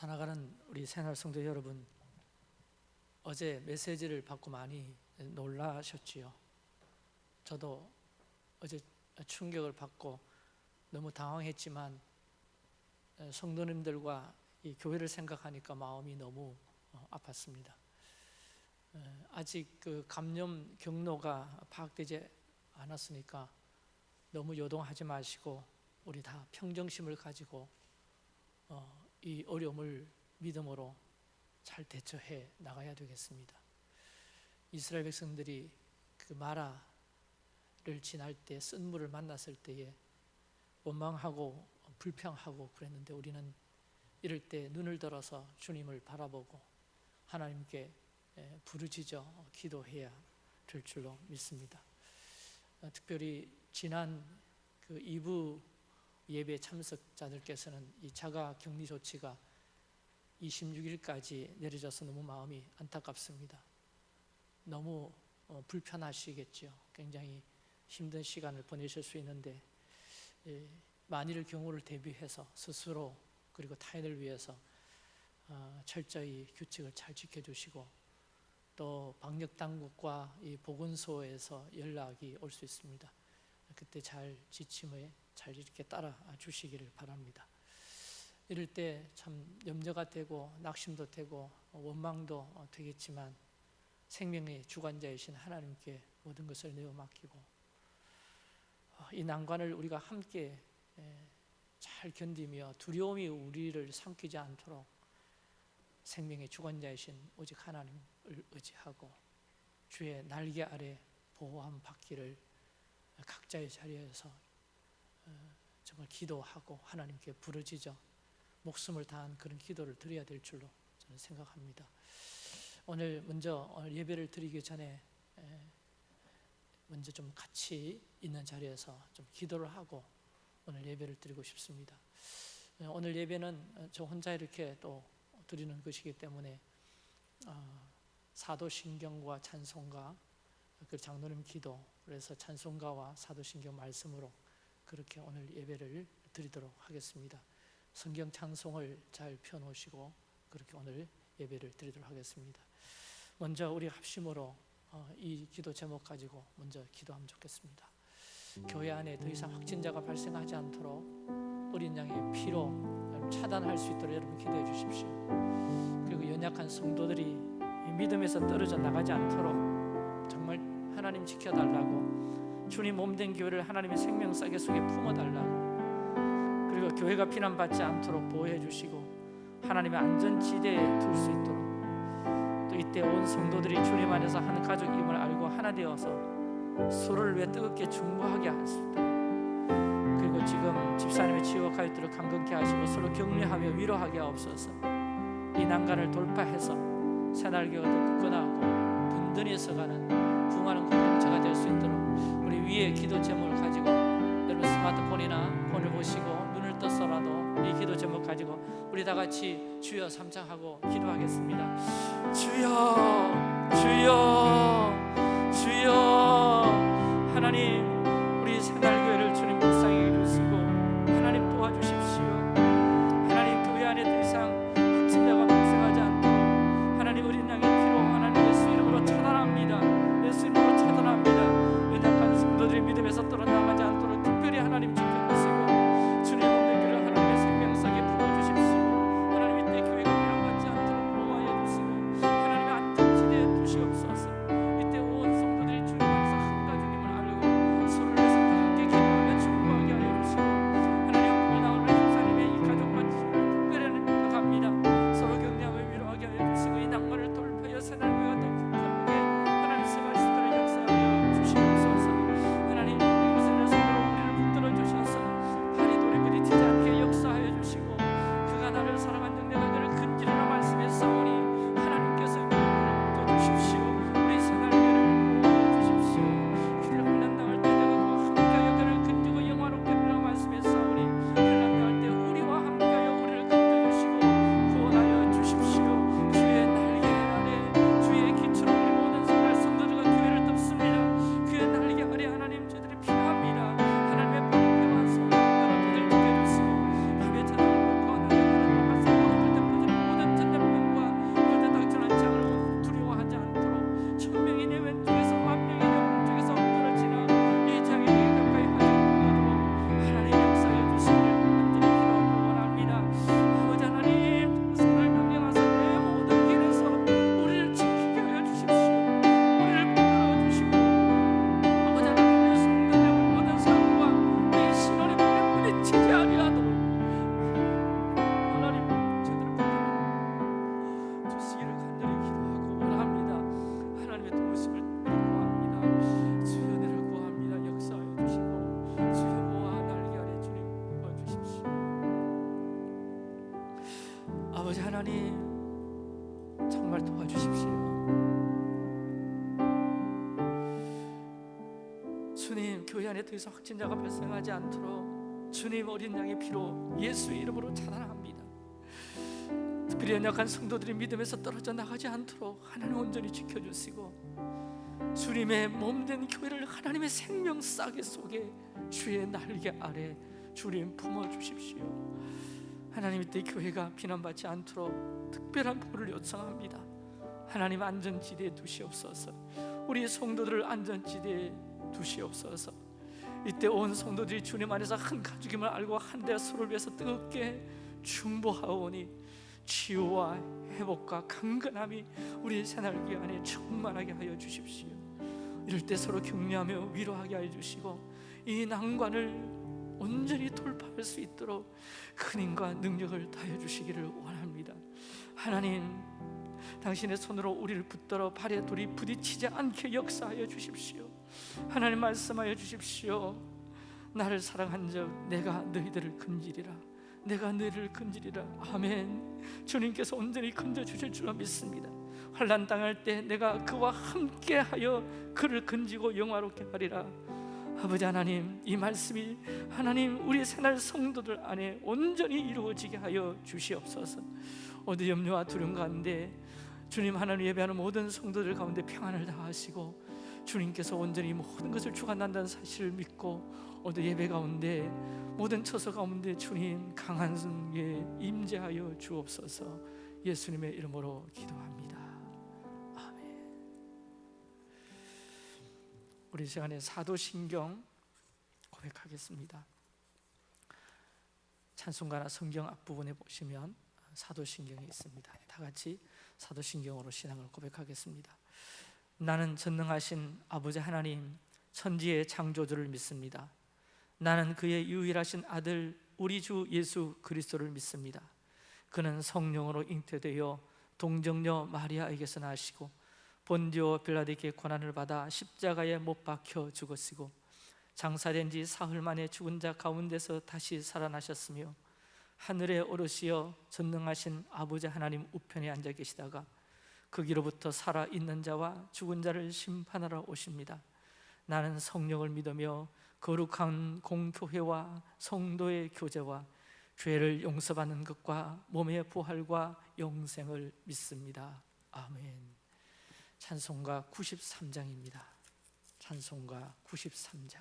살아가는 우리 새날 성도 여러분 어제 메시지를 받고 많이 놀라셨지요. 저도 어제 충격을 받고 너무 당황했지만 성도님들과 이 교회를 생각하니까 마음이 너무 어, 아팠습니다. 아직 그 감염 경로가 파악되지 않았으니까 너무 요동하지 마시고 우리 다 평정심을 가지고 어, 이 어려움을 믿음으로 잘 대처해 나가야 되겠습니다. 이스라엘 백성들이 그 마라를 지날 때 쓴물을 만났을 때에 원망하고 불평하고 그랬는데 우리는 이럴 때 눈을 들어서 주님을 바라보고 하나님께 부르짖어 기도해야 될 줄로 믿습니다. 어, 특별히 지난 그 2부 예배 참석자들께서는 이 자가 격리 조치가 26일까지 내려져서 너무 마음이 안타깝습니다. 너무 어, 불편하시겠죠. 굉장히 힘든 시간을 보내실 수 있는데 예, 만일 경우를 대비해서 스스로 그리고 타인을 위해서 어, 철저히 규칙을 잘 지켜주시고 또 방역 당국과 이 보건소에서 연락이 올 수 있습니다. 그때 잘 지침에 잘 이렇게 따라 주시기를 바랍니다. 이럴 때 참 염려가 되고 낙심도 되고 원망도 되겠지만 생명의 주관자이신 하나님께 모든 것을 내어 맡기고 어, 이 난관을 우리가 함께 잘 견디며 두려움이 우리를 삼키지 않도록 생명의 주관자이신 오직 하나님을 의지하고 주의 날개 아래 보호함 받기를 각자의 자리에서 어, 정말 기도하고 하나님께 부르짖어 목숨을 다한 그런 기도를 드려야 될 줄로 저는 생각합니다. 오늘 먼저 오늘 예배를 드리기 전에 먼저 좀 같이 있는 자리에서 좀 기도를 하고 오늘 예배를 드리고 싶습니다. 오늘 예배는 저 혼자 이렇게 또 드리는 것이기 때문에 어, 사도신경과 찬송가 그 장로님 기도 그래서 찬송가와 사도신경 말씀으로 그렇게 오늘 예배를 드리도록 하겠습니다. 성경 찬송을 잘 펴놓으시고 그렇게 오늘 예배를 드리도록 하겠습니다. 먼저 우리 합심으로 어, 이 기도 제목 가지고 먼저 기도하면 좋겠습니다. 교회 안에 더 이상 확진자가 발생하지 않도록 어린 양의 피로 차단할 수 있도록 여러분 기도해 주십시오. 그리고 연약한 성도들이 믿음에서 떨어져 나가지 않도록 하나님 지켜달라고. 주님 몸된 교회를 하나님의 생명싸개 속에 품어달라고. 그리고 교회가 피난받지 않도록 보호해 주시고 하나님의 안전지대에 둘 수 있도록. 또 이때 온 성도들이 주님 안에서 한 가족임을 알고 하나 되어서 서로를 위해 뜨겁게 중보하게 하십니다. 그리고 지금 집사님의 가있도록 강건케 하시고 서로 격려하며 위로하게 하옵소서. 이 난간을 돌파해서 새날개가 더 굳건하고 든든히 서가는 부흥하는 공동체가 될 수 있도록 우리 위에 기도 제목을 가지고 여러분 스마트폰이나 폰을 보시고 눈을 떠서라도 이 기도 제목 가지고 우리 다 같이 주여 삼창하고 기도하겠습니다. 주여 주여 주여. 하나님 부탁합니다 하나님 정말 도와주십시오. 주님 교회 안에 더 이상 확진자가 발생하지 않도록 주님 어린 양의 피로 예수의 이름으로 차단합니다. 특별히 연약한 성도들이 믿음에서 떨어져 나가지 않도록 하나님 온전히 지켜주시고 주님의 몸된 교회를 하나님의 생명 싸게 속에 주의 날개 아래 주님 품어 주십시오. 하나님 이때 교회가 비난받지 않도록 특별한 보를 요청합니다. 하나님 안전지대에 두시옵소서. 우리 성도들을 안전지대에 두시옵소서. 이때 온 성도들이 주님 안에서 한 가족임을 알고 한데 서로를 위해서 뜨겁게 중보하오니 치유와 회복과 강건함이 우리 새날기 안에 충만하게 하여 주십시오. 이럴 때 서로 격려하며 위로하게 하여 주시고 이 난관을 온전히 돌파할 수 있도록 큰 힘과 능력을 다해 주시기를 원합니다. 하나님, 당신의 손으로 우리를 붙들어 발에 돌이 부딪히지 않게 역사하여 주십시오. 하나님 말씀하여 주십시오. 나를 사랑한 적 내가 너희들을 건지리라. 내가 너희를 건지리라. 아멘. 주님께서 온전히 건져 주실 줄로 믿습니다. 환난 당할 때 내가 그와 함께하여 그를 건지고 영화롭게 하리라. 아버지 하나님 이 말씀이 하나님 우리 새날 성도들 안에 온전히 이루어지게 하여 주시옵소서. 어디 염려와 두려움 가운데 주님 하나님 예배하는 모든 성도들 가운데 평안을 다하시고 주님께서 온전히 모든 것을 주관한다는 사실을 믿고 오늘 예배 가운데 모든 처소 가운데 주님 강한 성에 임재하여 주옵소서. 예수님의 이름으로 기도합니다 우리 시간에 사도신경 고백하겠습니다. 찬송가나 성경 앞부분에 보시면 사도신경이 있습니다. 다 같이 사도신경으로 신앙을 고백하겠습니다. 나는 전능하신 아버지 하나님 천지의 창조주를 믿습니다. 나는 그의 유일하신 아들 우리 주 예수 그리스도를 믿습니다. 그는 성령으로 잉태되어 동정녀 마리아에게서 나시고 본디오 빌라데게 고난을 받아 십자가에 못 박혀 죽었으고 장사된 지 사흘 만에 죽은 자 가운데서 다시 살아나셨으며 하늘에 오르시어 전능하신 아버지 하나님 우편에 앉아 계시다가 거기로부터 살아 있는 자와 죽은 자를 심판하러 오십니다. 나는 성령을 믿으며 거룩한 공교회와 성도의 교제와 죄를 용서받는 것과 몸의 부활과 영생을 믿습니다. 아멘. 찬송가 93장입니다. 찬송가 93장.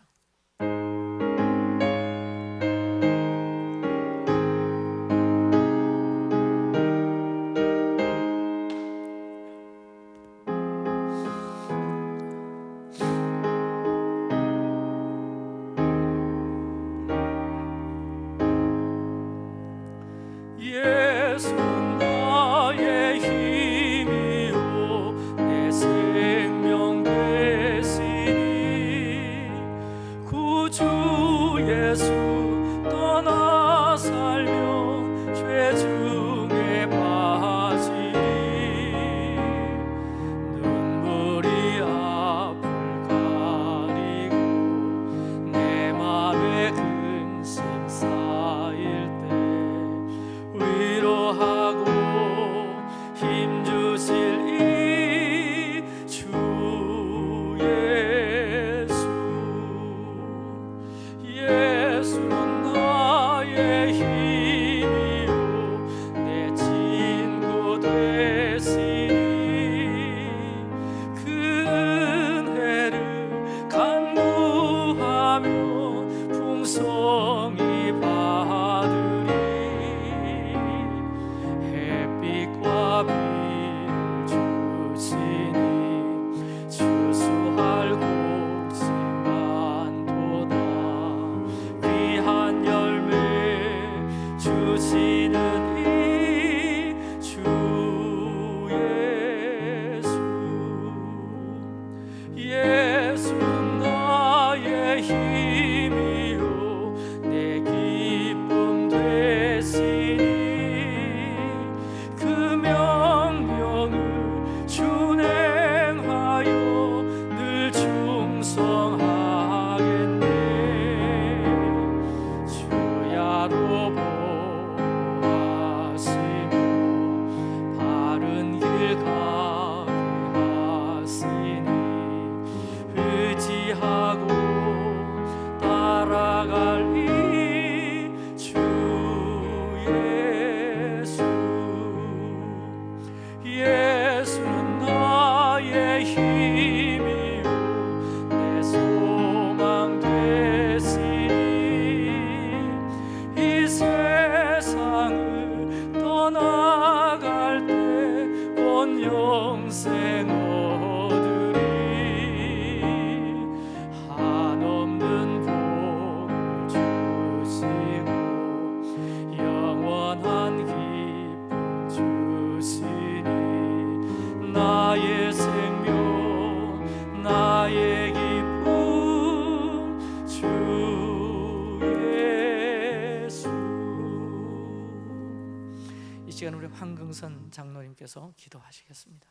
시간 우리 황금선 장로님께서 기도하시겠습니다.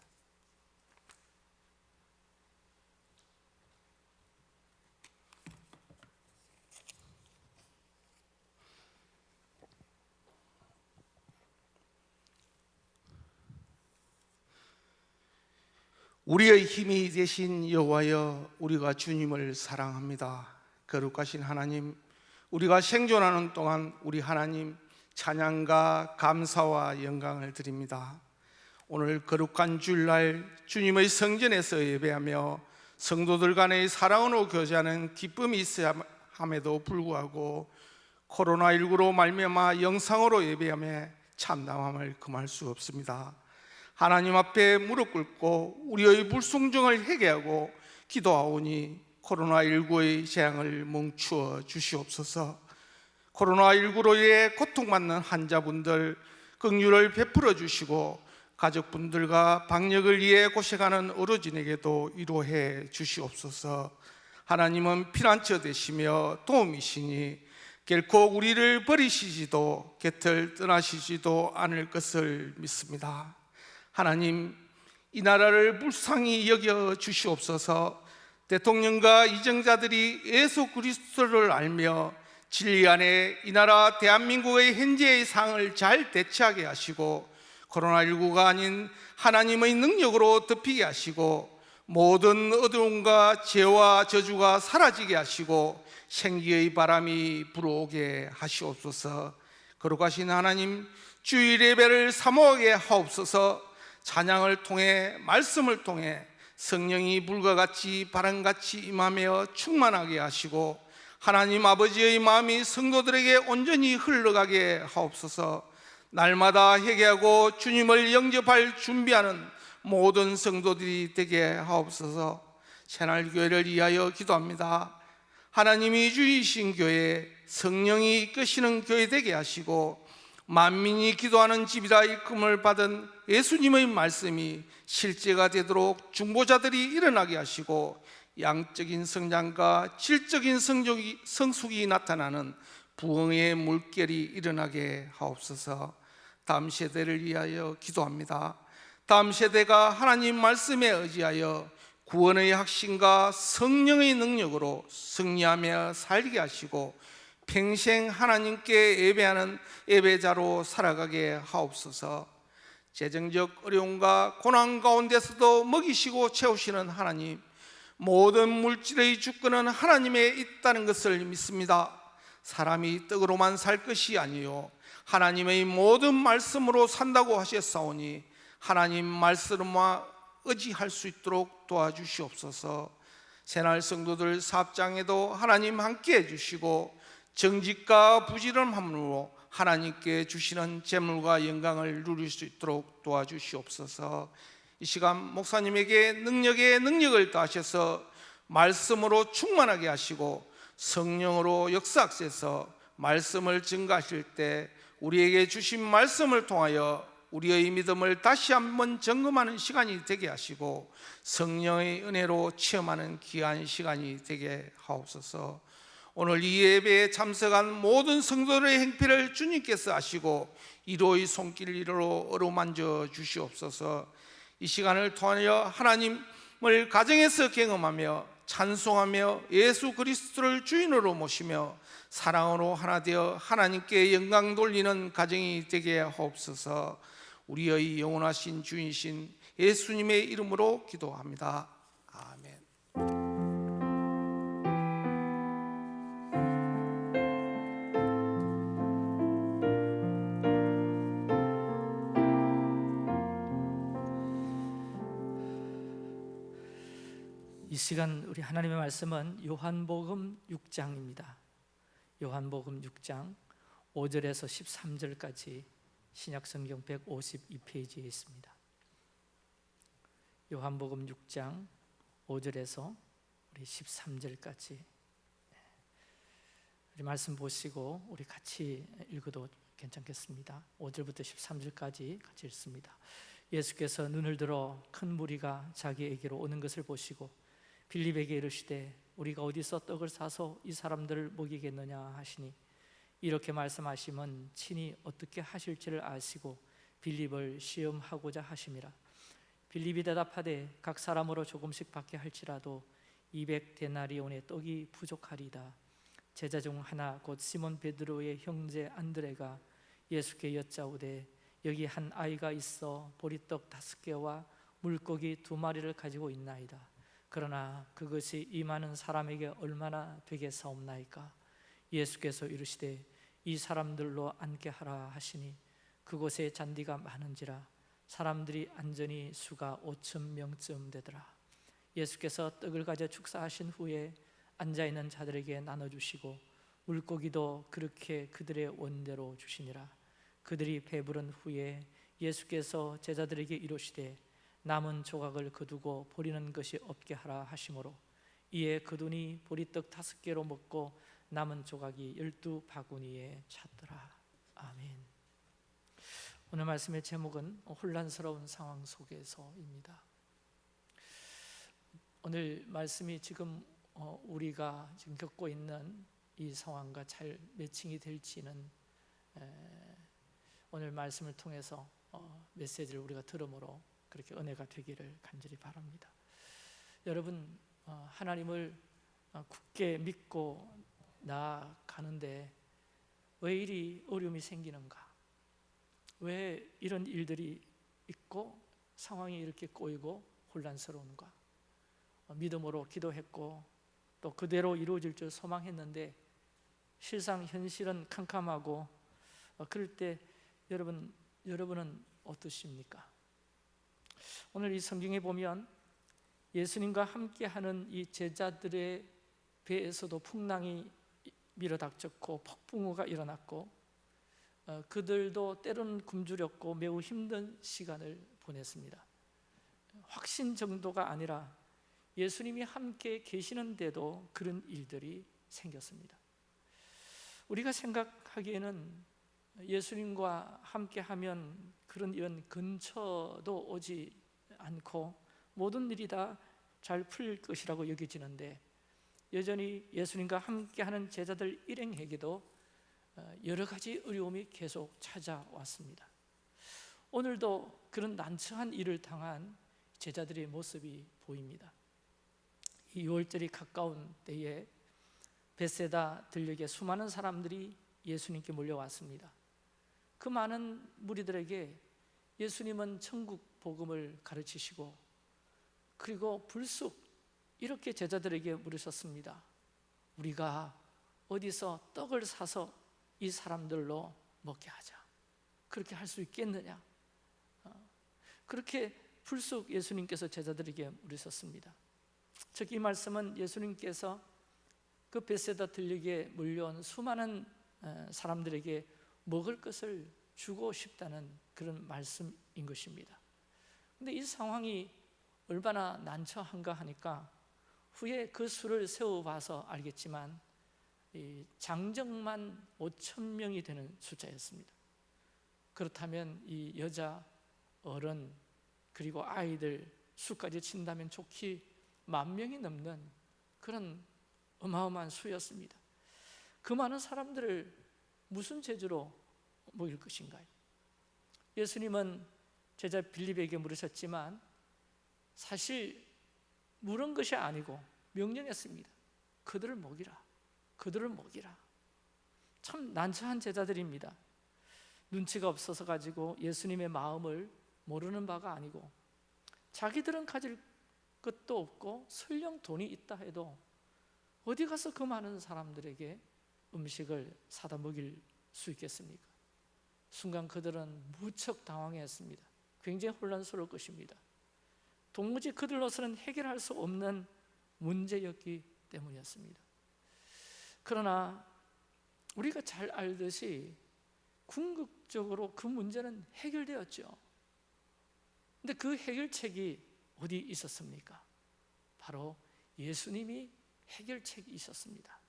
우리의 힘이 되신 여호와여 우리가 주님을 사랑합니다. 거룩하신 하나님, 우리가 생존하는 동안 우리 하나님 찬양과 감사와 영광을 드립니다. 오늘 거룩한 주일날 주님의 성전에서 예배하며 성도들 간의 사랑으로 교제하는 기쁨이 있어야 함에도 불구하고 코로나19로 말미암아 영상으로 예배함에 참담함을 금할 수 없습니다. 하나님 앞에 무릎 꿇고 우리의 불순종을 회개하고 기도하오니 코로나19의 재앙을 멈추어 주시옵소서. 코로나19로 인해 고통받는 환자분들 긍휼을 베풀어 주시고 가족분들과 방역을 위해 고생하는 어르신에게도 위로해 주시옵소서. 하나님은 피난처 되시며 도움이시니 결코 우리를 버리시지도 곁을 떠나시지도 않을 것을 믿습니다. 하나님 이 나라를 불쌍히 여겨 주시옵소서. 대통령과 이정자들이 예수 그리스도를 알며 진리 안에 이 나라 대한민국의 현재의 상을 잘 대처하게 하시고 코로나19가 아닌 하나님의 능력으로 덮이게 하시고 모든 어두움과 죄와 저주가 사라지게 하시고 생기의 바람이 불어오게 하시옵소서. 거룩하신 하나님 주일 예배를 사모하게 하옵소서. 찬양을 통해 말씀을 통해 성령이 불과 같이 바람같이 임하며 충만하게 하시고 하나님 아버지의 마음이 성도들에게 온전히 흘러가게 하옵소서. 날마다 회개하고 주님을 영접할 준비하는 모든 성도들이 되게 하옵소서. 새날 교회를 위하여 기도합니다. 하나님이 주이신 교회, 성령이 이끄시는 교회 되게 하시고 만민이 기도하는 집이라 일금을 받은 예수님의 말씀이 실제가 되도록 중보자들이 일어나게 하시고 양적인 성장과 질적인 성적이, 성숙이 나타나는 부흥의 물결이 일어나게 하옵소서. 다음 세대를 위하여 기도합니다. 다음 세대가 하나님 말씀에 의지하여 구원의 확신과 성령의 능력으로 승리하며 살게 하시고 평생 하나님께 예배하는 예배자로 살아가게 하옵소서. 재정적 어려움과 고난 가운데서도 먹이시고 채우시는 하나님, 모든 물질의 주권은 하나님에 있다는 것을 믿습니다. 사람이 떡으로만 살 것이 아니요 하나님의 모든 말씀으로 산다고 하셨사오니 하나님 말씀만 의지할 수 있도록 도와주시옵소서. 새날 성도들 사업장에도 하나님 함께 해주시고 정직과 부지런함으로 하나님께 주시는 재물과 영광을 누릴 수 있도록 도와주시옵소서. 이 시간 목사님에게 능력에 능력을 더하셔서 말씀으로 충만하게 하시고 성령으로 역사하셔서 말씀을 증가하실 때 우리에게 주신 말씀을 통하여 우리의 믿음을 다시 한번 점검하는 시간이 되게 하시고 성령의 은혜로 체험하는 귀한 시간이 되게 하옵소서. 오늘 이 예배에 참석한 모든 성도들의 행패를 주님께서 아시고 이로의 손길로 어루만져 주시옵소서. 이 시간을 통하여 하나님을 가정에서 경험하며 찬송하며 예수 그리스도를 주인으로 모시며 사랑으로 하나 되어 하나님께 영광 돌리는 가정이 되게 하옵소서. 우리의 영원하신 주인신 예수님의 이름으로 기도합니다. 아멘. 시간 우리 하나님의 말씀은 요한복음 6장입니다. 요한복음 6장 5절에서 13절까지 신약 성경 152페이지에 있습니다. 요한복음 6장 5절에서 우리 13절까지 우리 말씀 보시고 우리 같이 읽어도 괜찮겠습니다. 5절부터 13절까지 같이 읽습니다. 예수께서 눈을 들어 큰 무리가 자기에게로 오는 것을 보시고 빌립에게 이르시되 우리가 어디서 떡을 사서 이 사람들을 먹이겠느냐 하시니 이렇게 말씀하시면 친히 어떻게 하실지를 아시고 빌립을 시험하고자 하심이라. 빌립이 대답하되 각 사람으로 조금씩 받게 할지라도 200 데나리온의 떡이 부족하리다. 제자 중 하나 곧 시몬 베드로의 형제 안드레가 예수께 여짜오되 여기 한 아이가 있어 보리떡 다섯 개와 물고기 두 마리를 가지고 있나이다 그러나 그것이 이 많은 사람에게 얼마나 되겠사옵나이까? 예수께서 이르시되 이 사람들로 앉게 하라 하시니 그곳에 잔디가 많은지라 사람들이 안전히 수가 5천 명쯤 되더라. 예수께서 떡을 가져 축사하신 후에 앉아 있는 자들에게 나눠 주시고 물고기도 그렇게 그들의 원대로 주시니라. 그들이 배부른 후에 예수께서 제자들에게 이르시되 남은 조각을 거두고 버리는 것이 없게 하라 하심으로 이에 그돈이 보리떡 다섯 개로 먹고 남은 조각이 열두 바구니에 찼더라. 아멘. 오늘 말씀의 제목은 혼란스러운 상황 속에서입니다. 오늘 말씀이 지금 어, 우리가 지금 겪고 있는 이 상황과 잘 매칭이 될지는 오늘 말씀을 통해서 어, 메시지를 우리가 들음으로 그렇게 은혜가 되기를 간절히 바랍니다. 여러분 어, 하나님을 굳게 믿고 나아가는데 왜 이리 어려움이 생기는가? 왜 이런 일들이 있고 상황이 이렇게 꼬이고 혼란스러운가? 믿음으로 기도했고 또 그대로 이루어질 줄 소망했는데 실상 현실은 캄캄하고 그럴 때 여러분 여러분은 어떠십니까? 오늘 이 성경에 보면 예수님과 함께하는 이 제자들의 배에서도 풍랑이 밀어닥쳤고 폭풍우가 일어났고 어, 그들도 때로는 굶주렸고 매우 힘든 시간을 보냈습니다. 확신 정도가 아니라 예수님이 함께 계시는데도 그런 일들이 생겼습니다. 우리가 생각하기에는 예수님과 함께하면 그런 이런 근처도 오지 않고 모든 일이 다 잘 풀릴 것이라고 여겨지는데 여전히 예수님과 함께하는 제자들 일행에게도 어, 여러 가지 어려움이 계속 찾아왔습니다. 오늘도 그런 난처한 일을 당한 제자들의 모습이 보입니다. 이 6월절이 가까운 때에 베세다 들녘에 수많은 사람들이 예수님께 몰려왔습니다. 그 많은 무리들에게 예수님은 천국 복음을 가르치시고 그리고 불쑥 이렇게 제자들에게 물으셨습니다. 우리가 어디서 떡을 사서 이 사람들로 먹게 하자. 그렇게 할 수 있겠느냐? 어, 그렇게 불쑥 예수님께서 제자들에게 물으셨습니다. 즉 이 말씀은 예수님께서 그 베세다 들녘에 몰려온 수많은 사람들에게 먹을 것을 주고 싶다는 그런 말씀인 것입니다. 근데 이 상황이 얼마나 난처한가 하니까 후에 그 수를 세워봐서 알겠지만 장정만 5천 명이 되는 숫자였습니다. 그렇다면 이 여자, 어른 그리고 아이들 수까지 친다면 좋기 만 명이 넘는 그런 어마어마한 수였습니다. 그 많은 사람들을 무슨 재주로 먹일 것인가요? 예수님은 제자 빌립에게 물으셨지만 사실 물은 것이 아니고 명령했습니다. 그들을 먹이라. 그들을 먹이라. 참 난처한 제자들입니다. 눈치가 없어서 가지고 예수님의 마음을 모르는 바가 아니고 자기들은 가질 것도 없고 설령 돈이 있다 해도 어디 가서 그 많은 사람들에게 음식을 사다 먹일 수 있겠습니까? 순간 그들은 무척 당황했습니다. 굉장히 혼란스러울 것입니다. 도무지 그들로서는 해결할 수 없는 문제였기 때문이었습니다. 그러나 우리가 잘 알듯이 궁극적으로 그 문제는 해결되었죠. 근데 그 해결책이 어디 있었습니까? 바로 예수님이 해결책이 있었습니다.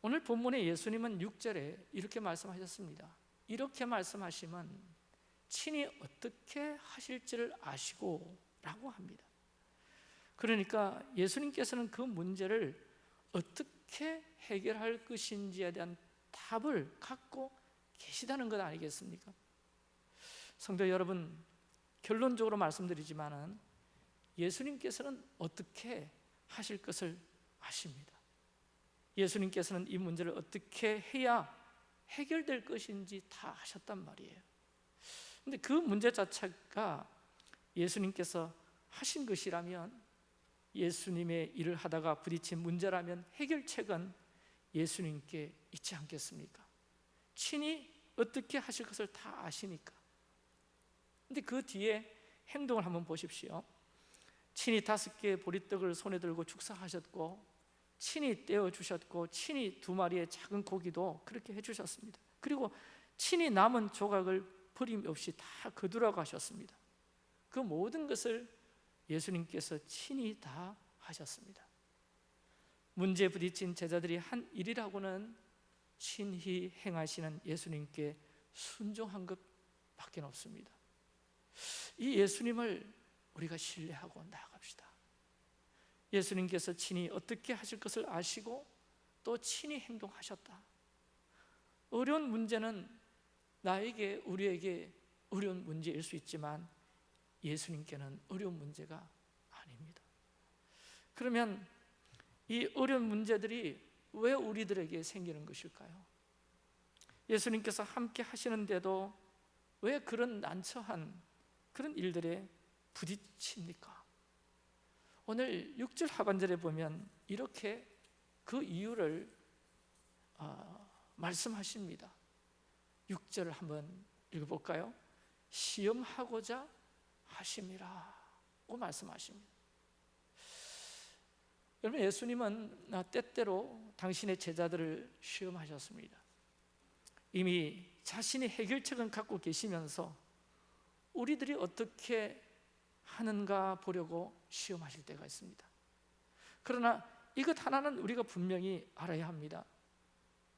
오늘 본문의 예수님은 6절에 이렇게 말씀하셨습니다. 이렇게 말씀하시면 친히 어떻게 하실지를 아시고 라고 합니다. 그러니까 예수님께서는 그 문제를 어떻게 해결할 것인지에 대한 답을 갖고 계시다는 것 아니겠습니까? 성도 여러분, 결론적으로 말씀드리지만 은 예수님께서는 어떻게 하실 것을 아십니다. 예수님께서는 이 문제를 어떻게 해야 해결될 것인지 다 하셨단 말이에요. 근데 그 문제 자체가 예수님께서 하신 것이라면 예수님의 일을 하다가 부딪힌 문제라면 해결책은 예수님께 있지 않겠습니까? 친히 어떻게 하실 것을 다 아시니까. 근데 그 뒤에 행동을 한번 보십시오. 친히 다섯 개의 보리떡을 손에 들고 축사하셨고 친히 떼어 주셨고 친히 두 마리의 작은 고기도 그렇게 해 주셨습니다. 그리고 친히 남은 조각을 버림 없이 다 거두라고 하셨습니다. 그 모든 것을 예수님께서 친히 다 하셨습니다. 문제 부딪힌 제자들이 한 일이라고는 친히 행하시는 예수님께 순종한 것밖에 없습니다. 이 예수님을 우리가 신뢰하고 나아갑시다. 예수님께서 친히 어떻게 하실 것을 아시고 또 친히 행동하셨다. 어려운 문제는 나에게 우리에게 어려운 문제일 수 있지만 예수님께는 어려운 문제가 아닙니다. 그러면 이 어려운 문제들이 왜 우리들에게 생기는 것일까요? 예수님께서 함께 하시는데도 왜 그런 난처한 그런 일들에 부딪힙니까? 오늘 6절 하반절에 보면 이렇게 그 이유를 어, 말씀하십니다. 6절을 한번 읽어볼까요? 시험하고자 하심이라고 말씀하십니다. 여러분 예수님은 때때로 당신의 제자들을 시험하셨습니다. 이미 자신의 해결책은 갖고 계시면서 우리들이 어떻게 하는가 보려고 시험하실 때가 있습니다. 그러나 이것 하나는 우리가 분명히 알아야 합니다.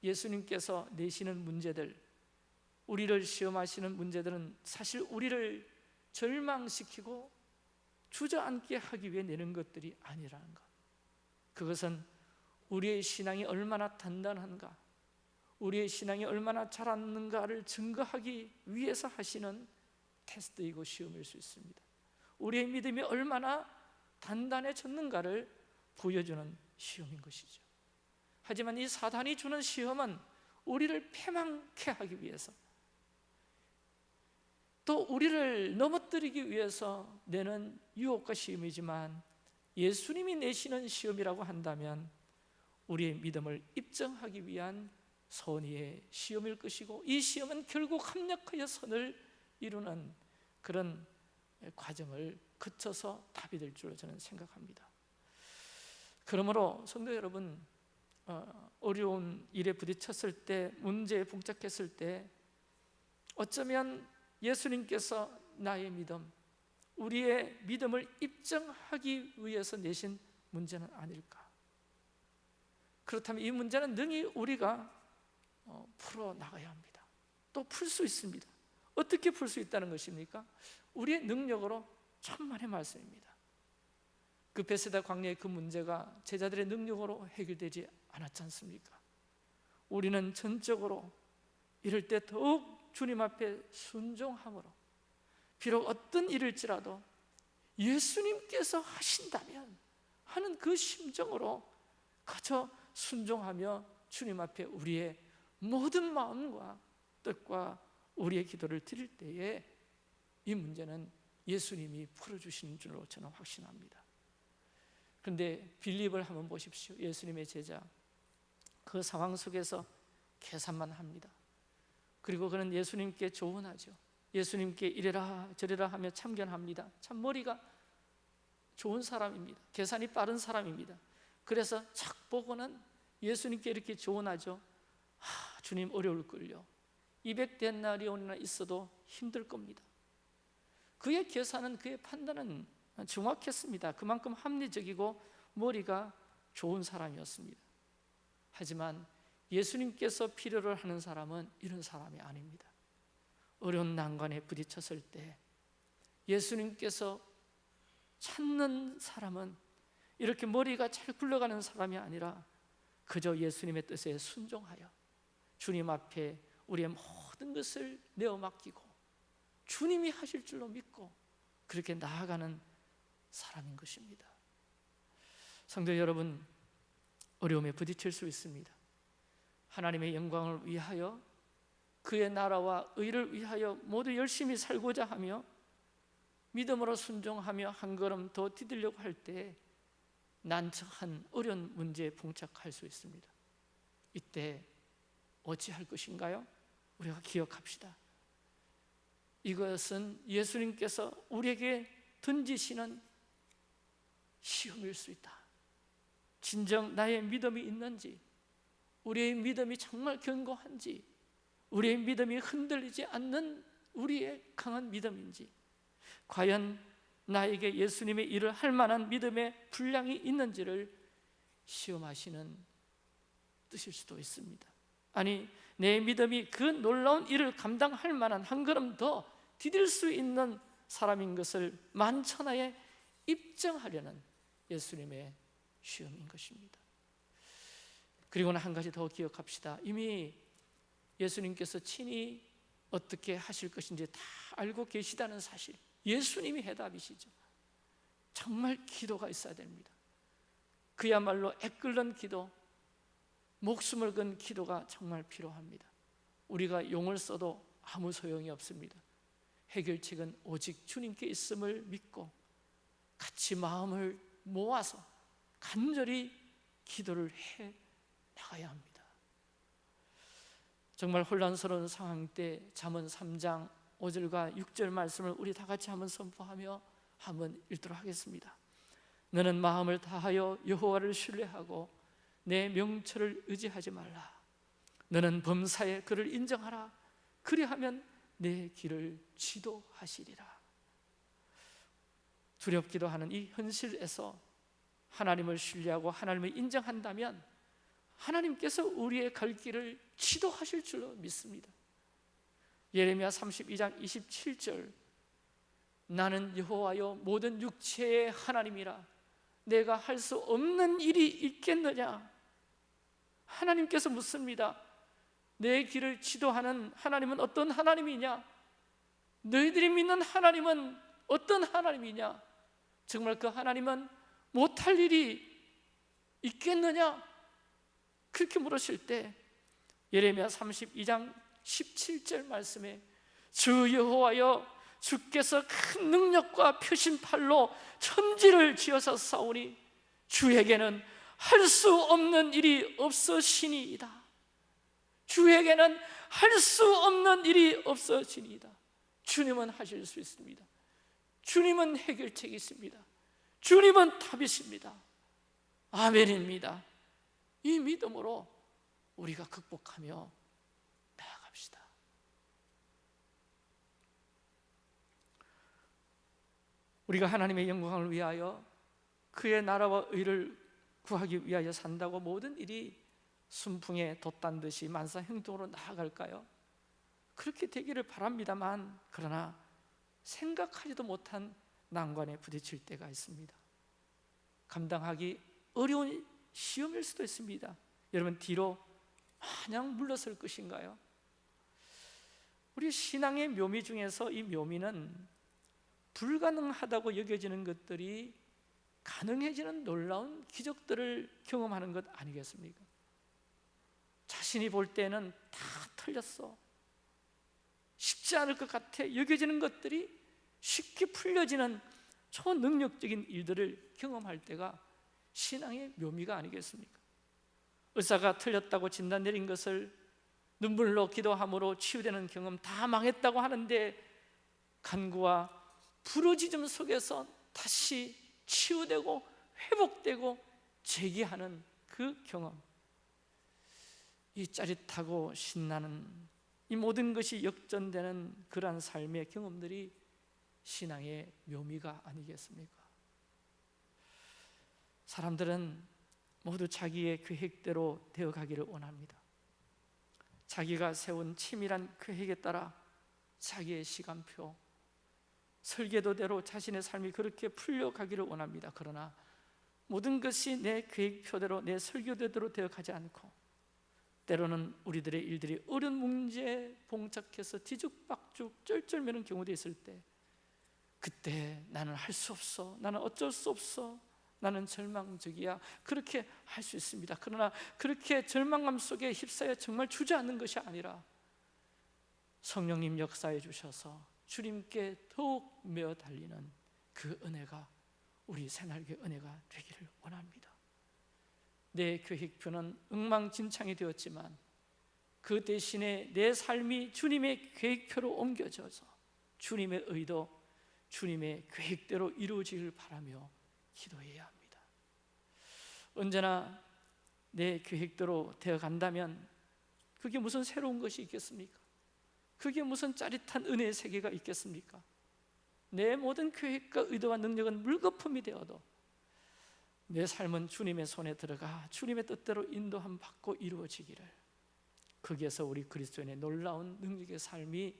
예수님께서 내시는 문제들, 우리를 시험하시는 문제들은 사실 우리를 절망시키고 주저앉게 하기 위해 내는 것들이 아니라는 것. 그것은 우리의 신앙이 얼마나 단단한가, 우리의 신앙이 얼마나 자랐는가를 증거하기 위해서 하시는 테스트이고 시험일 수 있습니다. 우리의 믿음이 얼마나 단단해졌는가를 보여주는 시험인 것이죠. 하지만 이 사단이 주는 시험은 우리를 패망케 하기 위해서 또 우리를 넘어뜨리기 위해서 내는 유혹과 시험이지만 예수님이 내시는 시험이라고 한다면 우리의 믿음을 입증하기 위한 선의의 시험일 것이고 이 시험은 결국 합력하여 선을 이루는 그런 과정을 거쳐서 답이 될 줄로 저는 생각합니다. 그러므로 성도 여러분 어, 어려운 일에 부딪혔을 때 문제에 봉착했을 때 어쩌면 예수님께서 나의 믿음 우리의 믿음을 입증하기 위해서 내신 문제는 아닐까 그렇다면 이 문제는 능히 우리가 어, 풀어 나가야 합니다 또 풀 수 있습니다 어떻게 풀 수 있다는 것입니까? 우리의 능력으로 천만의 말씀입니다. 그 벳새다 광야의 그 문제가 제자들의 능력으로 해결되지 않았지 않습니까? 우리는 전적으로 이럴 때 더욱 주님 앞에 순종함으로 비록 어떤 일일지라도 예수님께서 하신다면 하는 그 심정으로 가져 순종하며 주님 앞에 우리의 모든 마음과 뜻과 우리의 기도를 드릴 때에 이 문제는 예수님이 풀어주시는 줄로 저는 확신합니다. 그런데 빌립을 한번 보십시오. 예수님의 제자. 그 상황 속에서 계산만 합니다. 그리고 그는 예수님께 조언하죠. 예수님께 이래라 저래라 하며 참견합니다. 참 머리가 좋은 사람입니다. 계산이 빠른 사람입니다. 그래서 착 보고는 예수님께 이렇게 조언하죠. 아, 주님 어려울 걸요. 200 데나리온이나 있어도 힘들 겁니다. 그의 계산은 그의 판단은 정확했습니다. 그만큼 합리적이고 머리가 좋은 사람이었습니다. 하지만 예수님께서 필요를 하는 사람은 이런 사람이 아닙니다. 어려운 난관에 부딪혔을 때 예수님께서 찾는 사람은 이렇게 머리가 잘 굴러가는 사람이 아니라 그저 예수님의 뜻에 순종하여 주님 앞에 우리의 모든 것을 내어 맡기고 주님이 하실 줄로 믿고 그렇게 나아가는 사람인 것입니다. 성도 여러분, 어려움에 부딪힐 수 있습니다. 하나님의 영광을 위하여 그의 나라와 의를 위하여 모두 열심히 살고자 하며 믿음으로 순종하며 한 걸음 더 디디려고 할 때 난처한 어려운 문제에 봉착할 수 있습니다. 이때 어찌할 것인가요? 우리가 기억합시다. 이것은 예수님께서 우리에게 던지시는 시험일 수 있다. 진정 나의 믿음이 있는지, 우리의 믿음이 정말 견고한지, 우리의 믿음이 흔들리지 않는 우리의 강한 믿음인지, 과연 나에게 예수님의 일을 할 만한 믿음의 분량이 있는지를 시험하시는 뜻일 수도 있습니다. 아니, 내 믿음이 그 놀라운 일을 감당할 만한 한 걸음 더 디딜 수 있는 사람인 것을 만천하에 입증하려는 예수님의 시험인 것입니다. 그리고는 한 가지 더 기억합시다. 이미 예수님께서 친히 어떻게 하실 것인지 다 알고 계시다는 사실. 예수님이 해답이시죠. 정말 기도가 있어야 됩니다. 그야말로 애끓는 기도, 목숨을 건 기도가 정말 필요합니다. 우리가 용을 써도 아무 소용이 없습니다. 해결책은 오직 주님께 있음을 믿고 같이 마음을 모아서 간절히 기도를 해 나가야 합니다. 정말 혼란스러운 상황 때 잠언 3장 5절과 6절 말씀을 우리 다 같이 한번 선포하며 한번 읽도록 하겠습니다. 너는 마음을 다하여 여호와를 신뢰하고 내 명철을 의지하지 말라. 너는 범사에 그를 인정하라. 그리하면 내 길을 지도하시리라. 두렵기도 하는 이 현실에서 하나님을 신뢰하고 하나님을 인정한다면 하나님께서 우리의 갈 길을 지도하실 줄로 믿습니다. 예레미야 32장 27절 나는 여호와여 모든 육체의 하나님이라 내가 할 수 없는 일이 있겠느냐 하나님께서 묻습니다. 내 길을 지도하는 하나님은 어떤 하나님이냐? 너희들이 믿는 하나님은 어떤 하나님이냐? 정말 그 하나님은 못할 일이 있겠느냐? 그렇게 물으실 때 예레미야 32장 17절 말씀에 주 여호와여 주께서 큰 능력과 표심팔로 천지를 지어서 싸우니 주에게는 할 수 없는 일이 없으시니이다. 주에게는 할 수 없는 일이 없으시니이다. 주님은 하실 수 있습니다. 주님은 해결책이 있습니다. 주님은 답이십니다. 아멘입니다. 이 믿음으로 우리가 극복하며 나아갑시다. 우리가 하나님의 영광을 위하여 그의 나라와 의를 구하기 위하여 산다고 모든 일이 순풍에 돛단 듯이 만사형통으로 나아갈까요? 그렇게 되기를 바랍니다만 그러나 생각하지도 못한 난관에 부딪힐 때가 있습니다. 감당하기 어려운 시험일 수도 있습니다. 여러분 뒤로 마냥 물러설 것인가요? 우리 신앙의 묘미 중에서 이 묘미는 불가능하다고 여겨지는 것들이 가능해지는 놀라운 기적들을 경험하는 것 아니겠습니까? 자신이 볼 때는 다 틀렸어. 쉽지 않을 것 같아 여겨지는 것들이 쉽게 풀려지는 초능력적인 일들을 경험할 때가 신앙의 묘미가 아니겠습니까? 의사가 틀렸다고 진단 내린 것을 눈물로 기도함으로 치유되는 경험 다 망했다고 하는데 간구와 부르짖음 속에서 다시 치유되고 회복되고 재기하는 그 경험 이 짜릿하고 신나는 이 모든 것이 역전되는 그러한 삶의 경험들이 신앙의 묘미가 아니겠습니까? 사람들은 모두 자기의 계획대로 되어가기를 원합니다 자기가 세운 치밀한 계획에 따라 자기의 시간표, 설계도대로 자신의 삶이 그렇게 풀려가기를 원합니다. 그러나 모든 것이 내 계획표대로 내 설교대로 되어 가지 않고 때로는 우리들의 일들이 어려운 문제에 봉착해서 뒤죽박죽 쩔쩔매는 경우도 있을 때 그때 나는 할 수 없어 나는 어쩔 수 없어 나는 절망적이야 그렇게 할 수 있습니다. 그러나 그렇게 절망감 속에 휩싸여 정말 주저앉는 것이 아니라 성령님 역사해 주셔서 주님께 더욱 메어 달리는 그 은혜가 우리 새날개 은혜가 되기를 원합니다 내 계획표는 엉망진창이 되었지만 그 대신에 내 삶이 주님의 계획표로 옮겨져서 주님의 의도, 주님의 계획대로 이루어지길 바라며 기도해야 합니다 언제나 내 계획대로 되어 간다면 그게 무슨 새로운 것이 있겠습니까? 그게 무슨 짜릿한 은혜의 세계가 있겠습니까? 내 모든 계획과 의도와 능력은 물거품이 되어도 내 삶은 주님의 손에 들어가 주님의 뜻대로 인도함 받고 이루어지기를. 거기에서 우리 그리스도인의 놀라운 능력의 삶이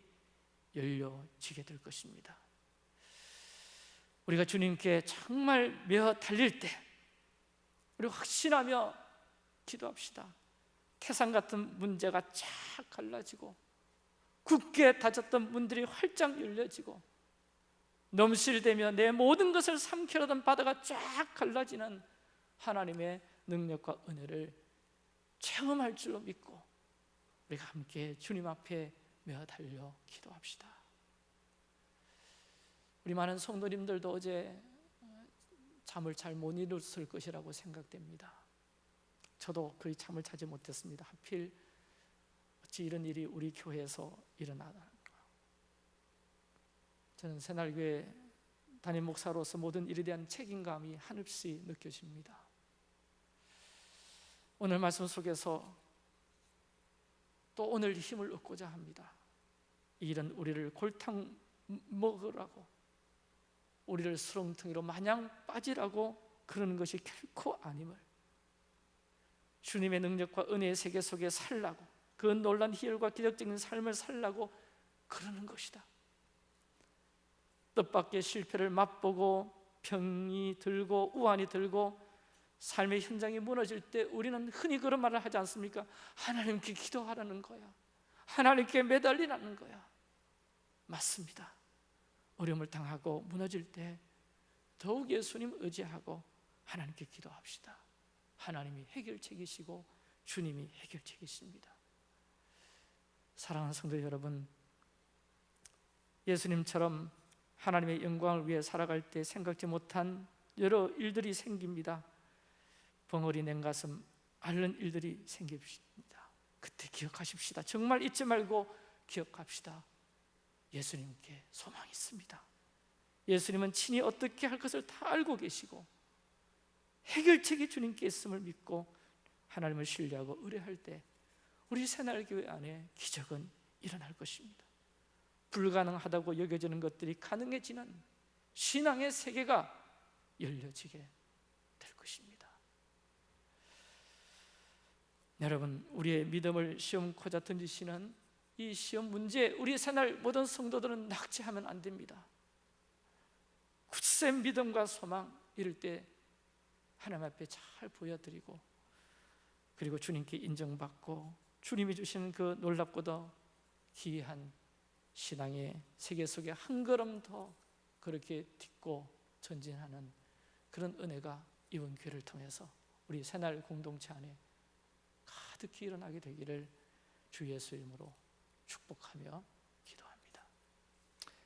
열려지게 될 것입니다. 우리가 주님께 정말 메어 달릴 때 우리 확신하며 기도합시다. 태산 같은 문제가 쫙 갈라지고 굳게 닫혔던 문들이 활짝 열려지고 넘실대며 내 모든 것을 삼키려던 바다가 쫙 갈라지는 하나님의 능력과 은혜를 체험할 줄로 믿고 우리가 함께 주님 앞에 메어 달려 기도합시다. 우리 많은 성도님들도 어제 잠을 잘 못 이뤘을 것이라고 생각됩니다. 저도 거의 잠을 자지 못했습니다. 하필 어찌 이런 일이 우리 교회에서 일어나나 저는 새날교회 담임 목사로서 모든 일에 대한 책임감이 한없이 느껴집니다. 오늘 말씀 속에서 또 오늘 힘을 얻고자 합니다. 이 일은 우리를 골탕 먹으라고 우리를 수렁텅이로 마냥 빠지라고 그러는 것이 결코 아님을 주님의 능력과 은혜의 세계 속에 살라고 그 놀란 희열과 기적적인 삶을 살라고 그러는 것이다. 뜻밖의 실패를 맛보고 병이 들고 우환이 들고 삶의 현장이 무너질 때 우리는 흔히 그런 말을 하지 않습니까? 하나님께 기도하라는 거야. 하나님께 매달리라는 거야. 맞습니다. 어려움을 당하고 무너질 때 더욱 예수님 의지하고 하나님께 기도합시다. 하나님이 해결책이시고 주님이 해결책이십니다 사랑하는 성도 여러분 예수님처럼 하나님의 영광을 위해 살아갈 때 생각지 못한 여러 일들이 생깁니다. 벙어리 냉가슴 앓는 일들이 생깁니다. 그때 기억하십시다. 정말 잊지 말고 기억합시다. 예수님께 소망이 있습니다. 예수님은 친히 어떻게 할 것을 다 알고 계시고 해결책이 주님께 있음을 믿고 하나님을 신뢰하고 의뢰할 때 우리 새날교회 안에 기적은 일어날 것입니다. 불가능하다고 여겨지는 것들이 가능해지는 신앙의 세계가 열려지게 될 것입니다. 여러분 우리의 믿음을 시험코자 던지시는 이 시험 문제 우리 새날 모든 성도들은 낙제하면 안 됩니다. 굳센 믿음과 소망 이럴 때 하나님 앞에 잘 보여드리고 그리고 주님께 인정받고 주님이 주시는 그 놀랍고도 기이한 신앙의 세계 속에 한 걸음 더 그렇게 딛고 전진하는 그런 은혜가 이번 교회를 통해서 우리 새날 공동체 안에 가득히 일어나게 되기를 주 예수 이름으로 축복하며 기도합니다.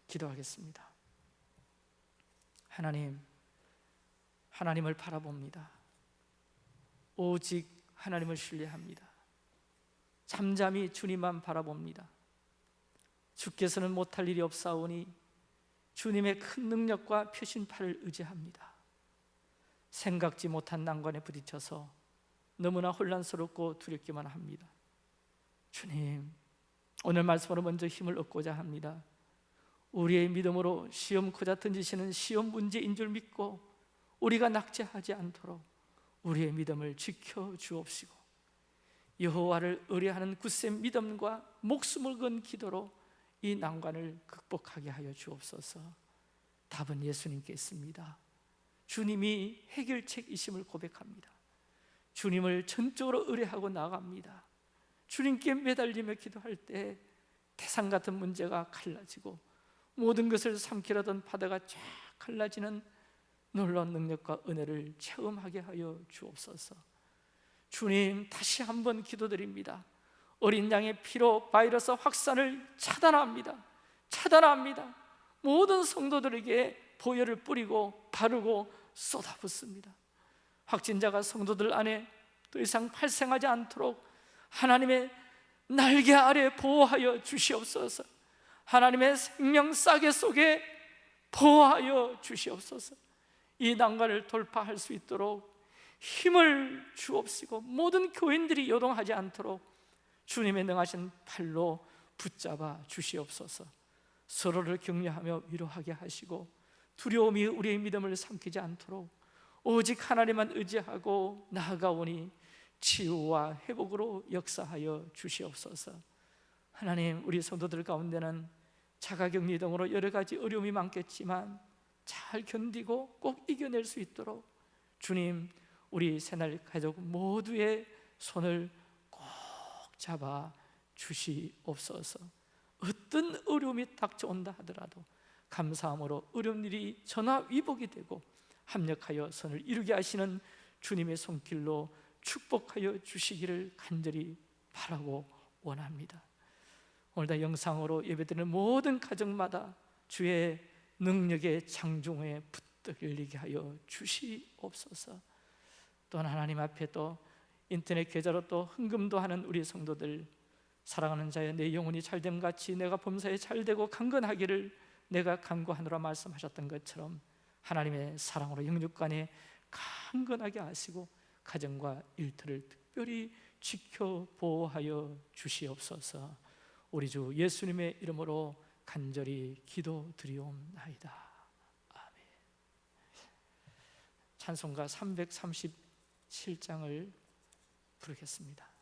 기도하겠습니다. 하나님, 하나님을 바라봅니다. 오직 하나님을 신뢰합니다. 잠잠히 주님만 바라봅니다. 주께서는 못할 일이 없사오니 주님의 큰 능력과 표신팔을 의지합니다 생각지 못한 난관에 부딪혀서 너무나 혼란스럽고 두렵기만 합니다. 주님, 오늘 말씀으로 먼저 힘을 얻고자 합니다. 우리의 믿음으로 시험 코자 던지시는 시험 문제인 줄 믿고 우리가 낙제하지 않도록 우리의 믿음을 지켜 주옵시고 여호와를 의뢰하는 굳센 믿음과 목숨을 건 기도로 이 난관을 극복하게 하여 주옵소서. 답은 예수님께 있습니다. 주님이 해결책이심을 고백합니다. 주님을 전적으로 의뢰하고 나갑니다. 주님께 매달리며 기도할 때 태산 같은 문제가 갈라지고 모든 것을 삼키려던 바다가 쫙 갈라지는 놀라운 능력과 은혜를 체험하게 하여 주옵소서. 주님 다시 한번 기도드립니다. 어린 양의 피로 바이러스 확산을 차단합니다. 차단합니다. 모든 성도들에게 보혈을 뿌리고 바르고 쏟아붓습니다. 확진자가 성도들 안에 더 이상 발생하지 않도록 하나님의 날개 아래 보호하여 주시옵소서. 하나님의 생명 싸개 속에 보호하여 주시옵소서. 이 난관을 돌파할 수 있도록 힘을 주옵시고 모든 교인들이 요동하지 않도록 주님의 능하신 팔로 붙잡아 주시옵소서. 서로를 격려하며 위로하게 하시고 두려움이 우리의 믿음을 삼키지 않도록 오직 하나님만 의지하고 나아가오니 치유와 회복으로 역사하여 주시옵소서. 하나님, 우리 성도들 가운데는 자가격리 등으로 여러 가지 어려움이 많겠지만 잘 견디고 꼭 이겨낼 수 있도록 주님, 우리 새날 가족 모두의 손을 꼭 잡아 주시옵소서. 어떤 어려움이 닥쳐온다 하더라도 감사함으로 어려운 일이 전화위복이 되고 합력하여 선을 이루게 하시는 주님의 손길로 축복하여 주시기를 간절히 바라고 원합니다. 오늘도 영상으로 예배드리는 모든 가정마다 주의 능력의 장중에 붙들리게 리 하여 주시옵소서. 또한 하나님 앞에 또 인터넷 계좌로 또 헌금도 하는 우리 성도들 사랑하는 자여 내 영혼이 잘됨 같이 내가 범사에 잘되고 강건하기를 내가 간구하노라 말씀하셨던 것처럼 하나님의 사랑으로 영육간에 강건하게 하시고 가정과 일터를 특별히 지켜 보호하여 주시옵소서. 우리 주 예수님의 이름으로 간절히 기도드리옵나이다. 찬송가 337장을 부르겠습니다.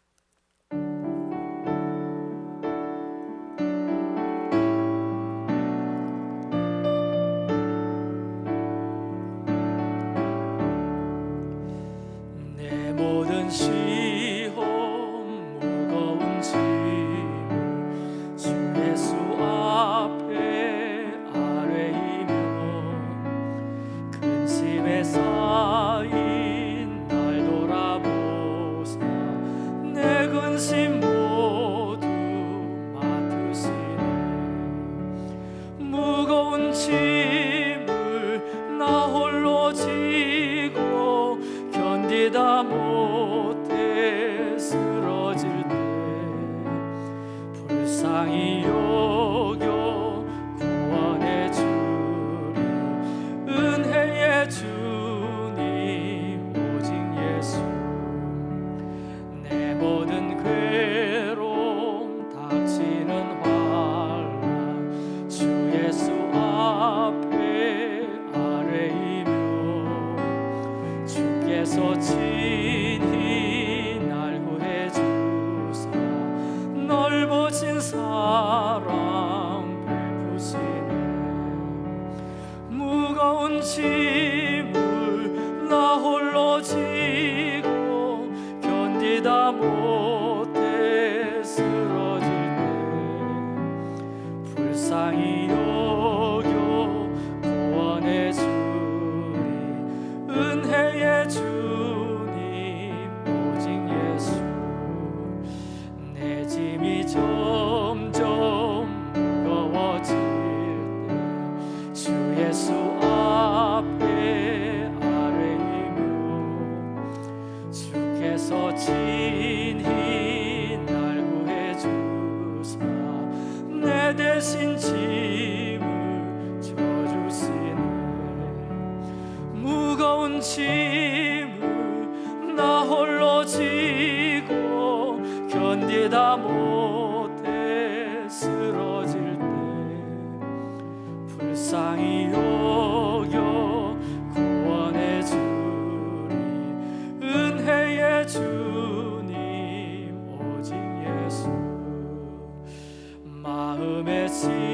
마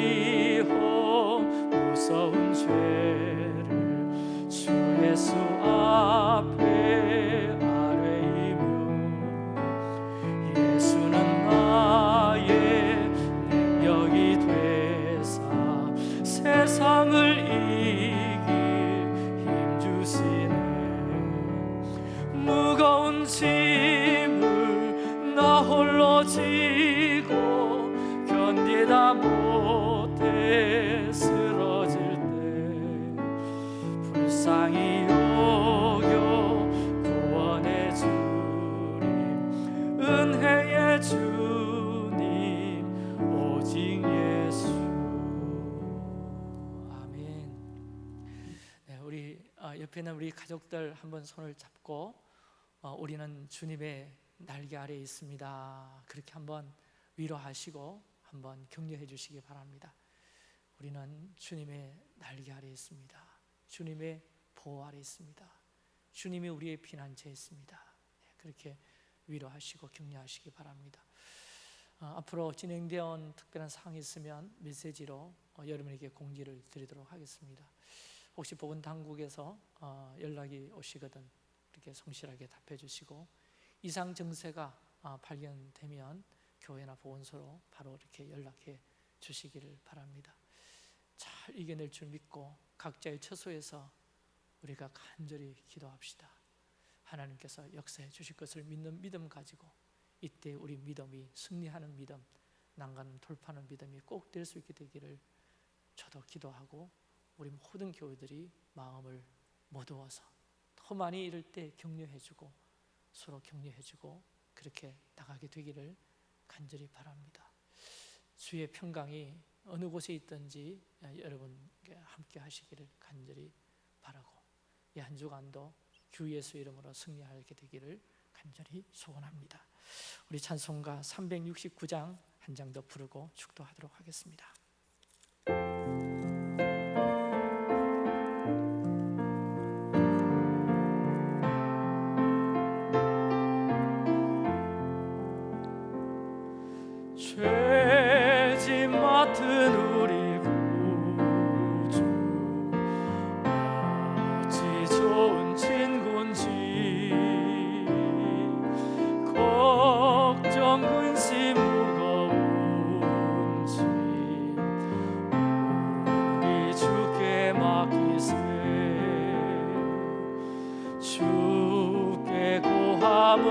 가족들 한번 손을 잡고 어, 우리는 주님의 날개 아래에 있습니다. 그렇게 한번 위로하시고 한번 격려해 주시기 바랍니다. 우리는 주님의 날개 아래에 있습니다. 주님의 보호 아래에 있습니다. 주님이 우리의 피난처에 있습니다. 네, 그렇게 위로하시고 격려하시기 바랍니다. 어, 앞으로 진행되어 온 특별한 사항이 있으면 메시지로 어, 여러분에게 공지를 드리도록 하겠습니다. 혹시 보건 당국에서 어, 연락이 오시거든 이렇게 성실하게 답해 주시고 이상 증세가 어, 발견되면 교회나 보건소로 바로 이렇게 연락해 주시기를 바랍니다. 잘 이겨낼 줄 믿고 각자의 처소에서 우리가 간절히 기도합시다. 하나님께서 역사해 주실 것을 믿는 믿음 가지고 이때 우리 믿음이 승리하는 믿음, 난간을 돌파하는 믿음이 꼭 될 수 있게 되기를 저도 기도하고 우리 모든 교회들이 마음을 모두어서 더 많이 이럴 때 격려해주고 서로 격려해주고 그렇게 나가게 되기를 간절히 바랍니다. 주의 평강이 어느 곳에 있든지 여러분께 함께 하시기를 간절히 바라고 이 한 주간도 주 예수 이름으로 승리하게 되기를 간절히 소원합니다. 우리 찬송가 369장 한 장 더 부르고 축도하도록 하겠습니다.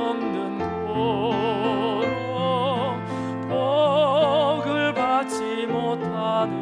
없는 고로 복을 받지 못하네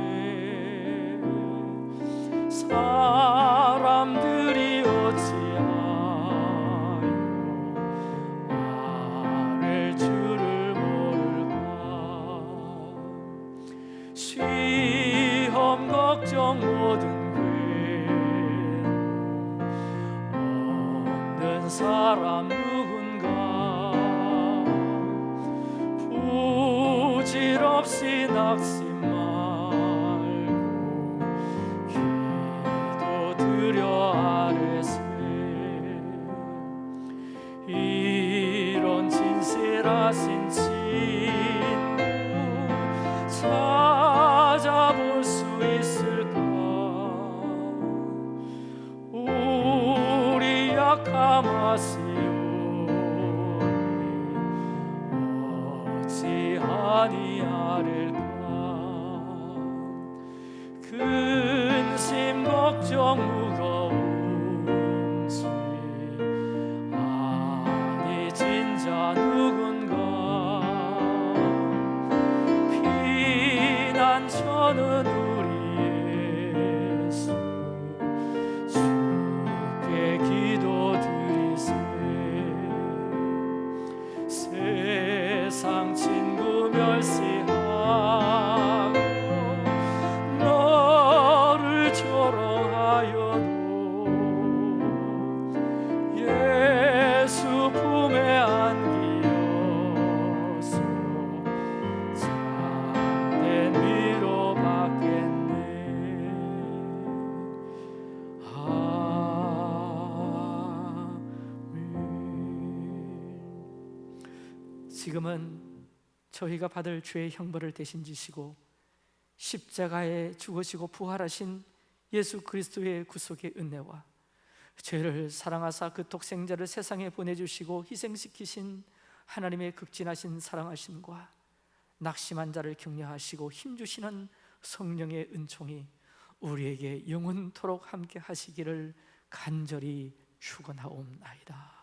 your 저희가 받을 죄의 형벌을 대신 지시고 십자가에 죽으시고 부활하신 예수 그리스도의 구속의 은혜와 죄를 사랑하사 그 독생자를 세상에 보내주시고 희생시키신 하나님의 극진하신 사랑하심과 낙심한 자를 격려하시고 힘주시는 성령의 은총이 우리에게 영원토록 함께 하시기를 간절히 축원하옵나이다.